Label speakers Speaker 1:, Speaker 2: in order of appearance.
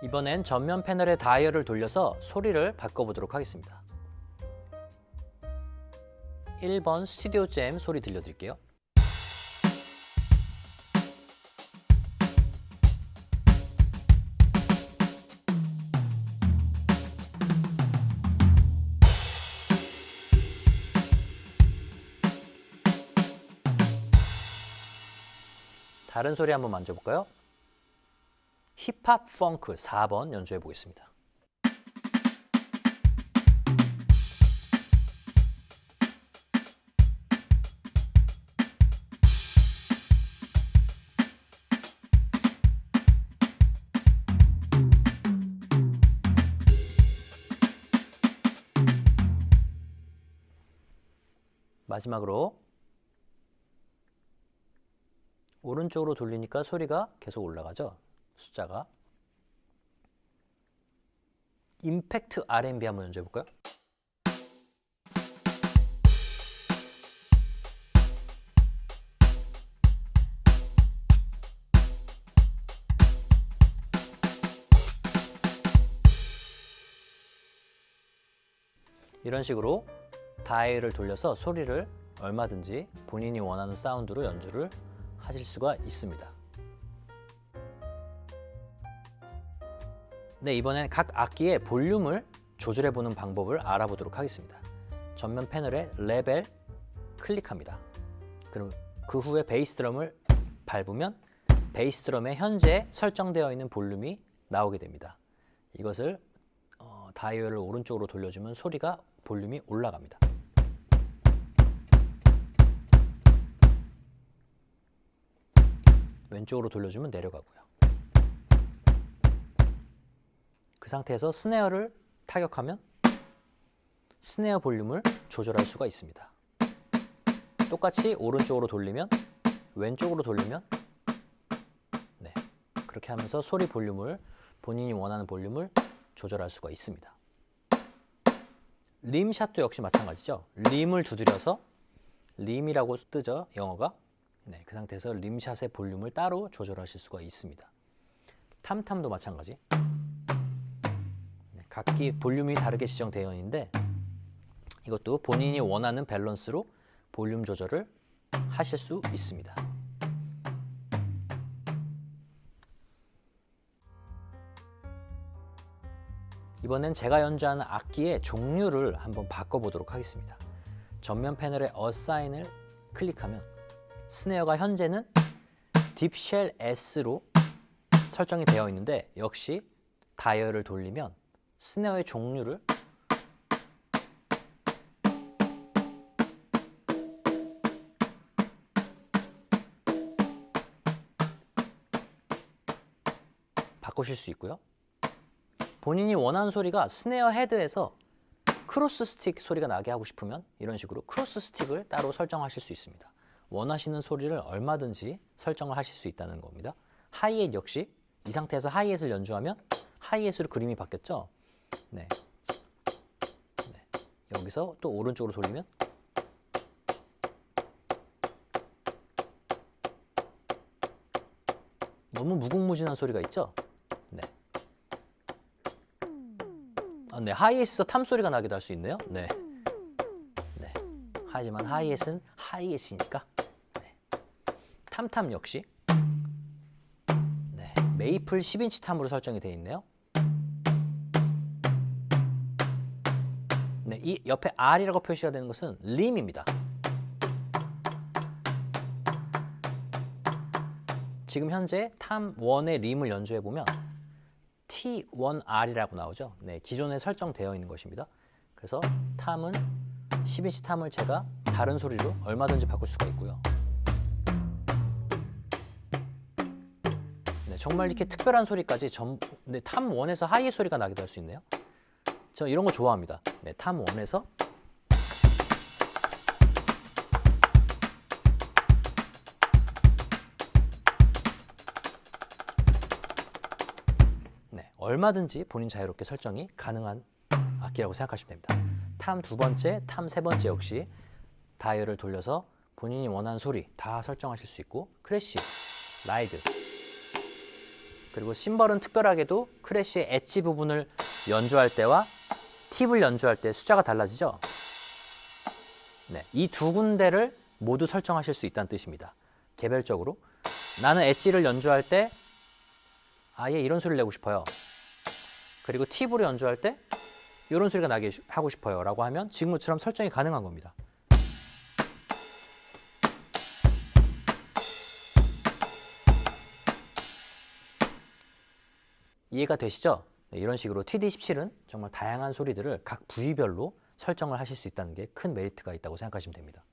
Speaker 1: 이번엔 전면 패널의 다이얼을 돌려서 소리를 바꿔보도록 하겠습니다. 1번 스튜디오 잼 소리 들려드릴게요. 다른 소리 한번 만져볼까요? 힙합 펑크 4번 연주해 보겠습니다. 마지막으로 오른쪽으로 돌리니까 소리가 계속 올라가죠. 숫자가. 임팩트 R&B 한번 연주해 볼까요? 이런 식으로 다이얼을 돌려서 소리를 얼마든지 본인이 원하는 사운드로 연주를 하실 수가 있습니다. 네, 이번엔 각 악기의 볼륨을 조절해 보는 방법을 알아보도록 하겠습니다. 전면 패널에 레벨 클릭합니다. 그럼 그 후에 베이스 드럼을 밟으면 베이스 드럼에 현재 설정되어 있는 볼륨이 나오게 됩니다. 이것을 어, 다이얼을 오른쪽으로 돌려주면 소리가 볼륨이 올라갑니다. 왼쪽으로 돌려주면 내려가고요. 그 상태에서 스네어를 타격하면 스네어 볼륨을 조절할 수가 있습니다. 똑같이 오른쪽으로 돌리면 왼쪽으로 돌리면 네, 그렇게 하면서 소리 볼륨을 본인이 원하는 볼륨을 조절할 수가 있습니다. 림샷도 역시 마찬가지죠. 림을 두드려서 림이라고 뜨죠. 영어가. 네, 그 상태에서 림샷의 볼륨을 따로 조절하실 수가 있습니다. 탐탐도 마찬가지. 네, 각기 볼륨이 다르게 지정되어 있는데 이것도 본인이 원하는 밸런스로 볼륨 조절을 하실 수 있습니다. 이번엔 제가 연주하는 악기의 종류를 한번 바꿔보도록 하겠습니다. 전면 패널의 어사인을 클릭하면 스네어가 현재는 딥쉘 S로 설정이 되어 있는데 역시 다이얼을 돌리면 snare의 종류를 바꾸실 수 있고요. 본인이 원하는 소리가 snare head에서 cross stick 소리가 나게 하고 싶으면 이런 식으로 cross stick을 따로 설정하실 수 있습니다. 원하시는 소리를 얼마든지 설정을 하실 수 있다는 겁니다. 하이햇 역시 이 상태에서 하이햇을 연주하면 하이햇으로 그림이 바뀌었죠. 네. 네. 여기서 또 오른쪽으로 돌리면 너무 무궁무진한 소리가 있죠. 네. 아, 네. 하이햇에서 탐 소리가 나기도 할 수 있네요. 네. 네. 하지만 하이햇은 하이햇이니까 네. 탐탐 역시 네. 메이플 10인치 탐으로 설정이 되어 있네요. 이 옆에 R이라고 표시가 되는 것은 림입니다. 지금 현재 탐1의 림을 연주해 보면 T1R이라고 나오죠. 네, 기존에 설정되어 있는 것입니다. 그래서 탐은 12시 탐을 제가 다른 소리로 얼마든지 바꿀 수가 있고요. 네, 정말 이렇게 특별한 소리까지 전, 네, 탐1에서 하이 소리가 나기도 할 수 있네요. 저 이런 거 좋아합니다. 네, 탐 1에서 네, 얼마든지 본인 자유롭게 설정이 가능한 악기라고 생각하시면 됩니다. tom 두 번째, tom 세 번째 역시 다이얼을 돌려서 본인이 원하는 소리 다 설정하실 수 있고 crash, ride 그 그리고 심벌은 특별하게도 crash의 edge 부분을 연주할 때와 tip을 연주할 때 숫자가 달라지죠. 네, 이 두 군데를 모두 설정하실 수 있다는 뜻입니다. 개별적으로 나는 엣지를 연주할 때 아예 이런 소리를 내고 싶어요. 그리고 팁으로 연주할 때 이런 소리가 나게 하고 싶어요. 라고 하면 지금처럼 설정이 가능한 겁니다. 이해가 되시죠? 네, 이런 식으로 TD17은 정말 다양한 소리들을 각 부위별로 설정을 하실 수 있다는 게 큰 메리트가 있다고 생각하시면 됩니다.